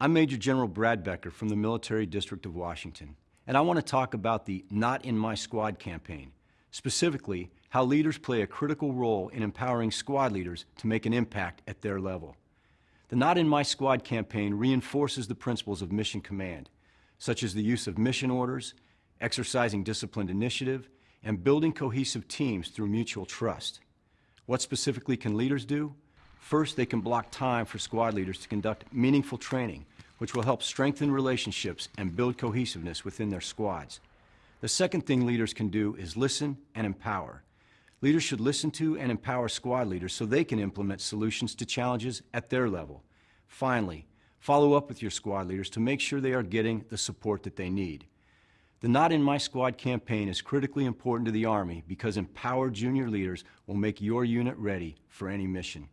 I'm Major General Brad Becker from the Military District of Washington, and I want to talk about the Not in My Squad campaign, specifically how leaders play a critical role in empowering squad leaders to make an impact at their level. The Not in My Squad campaign reinforces the principles of mission command, such as the use of mission orders, exercising disciplined initiative, and building cohesive teams through mutual trust. What specifically can leaders do? First, they can block time for squad leaders to conduct meaningful training, which will help strengthen relationships and build cohesiveness within their squads. The second thing leaders can do is listen and empower. Leaders should listen to and empower squad leaders so they can implement solutions to challenges at their level. Finally, follow up with your squad leaders to make sure they are getting the support that they need. The Not in My Squad campaign is critically important to the Army because empowered junior leaders will make your unit ready for any mission.